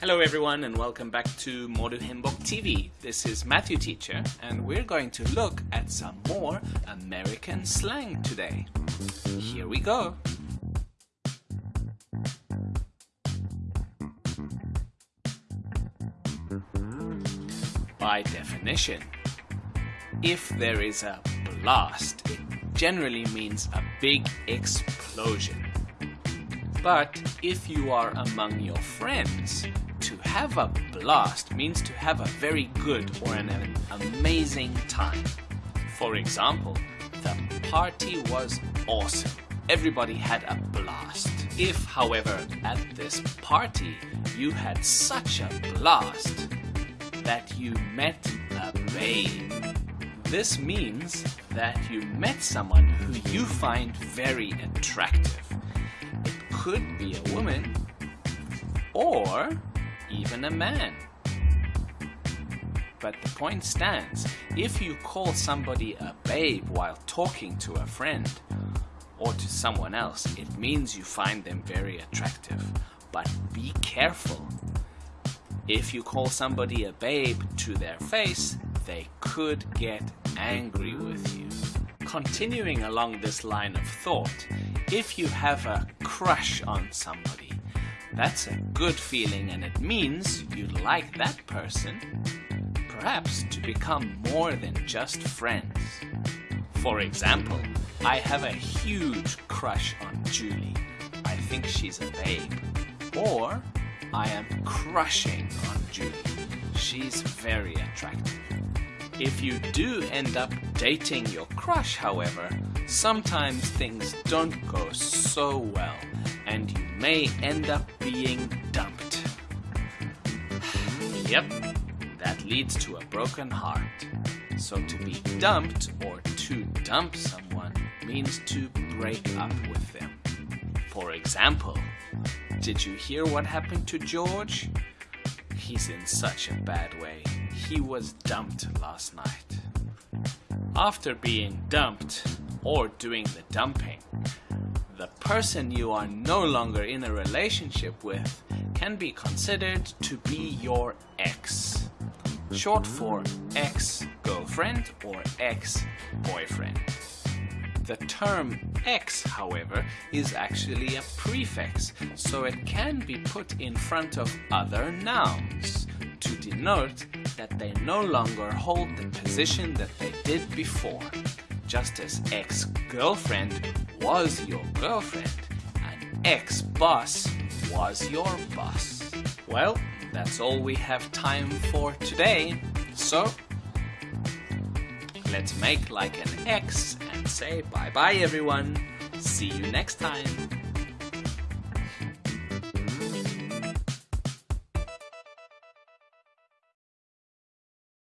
Hello everyone and welcome back to Modu Himbok TV. This is Matthew Teacher and we're going to look at some more American slang today. Here we go. By definition, if there is a blast, it generally means a big explosion. But if you are among your friends, to have a blast means to have a very good or an amazing time. For example, the party was awesome. Everybody had a blast. If, however, at this party you had such a blast that you met a babe, this means that you met someone who you find very attractive. It could be a woman or even a man. But the point stands, if you call somebody a babe while talking to a friend or to someone else, it means you find them very attractive. But be careful. If you call somebody a babe to their face, they could get angry with you. Continuing along this line of thought, if you have a crush on somebody, that's a good feeling and it means you like that person, perhaps to become more than just friends. For example, I have a huge crush on Julie. I think she's a babe. Or, I am crushing on Julie. She's very attractive. If you do end up dating your crush, however, sometimes things don't go so well and you may end up being dumped. yep, that leads to a broken heart. So to be dumped or to dump someone means to break up with them. For example, did you hear what happened to George? He's in such a bad way. He was dumped last night. After being dumped, or doing the dumping, the person you are no longer in a relationship with can be considered to be your ex. Short for ex-girlfriend or ex-boyfriend. The term ex, however, is actually a prefix, so it can be put in front of other nouns to denote that they no longer hold the position that they did before just as ex-girlfriend was your girlfriend and ex-boss was your boss. Well, that's all we have time for today. So, let's make like an X and say bye bye everyone. See you next time.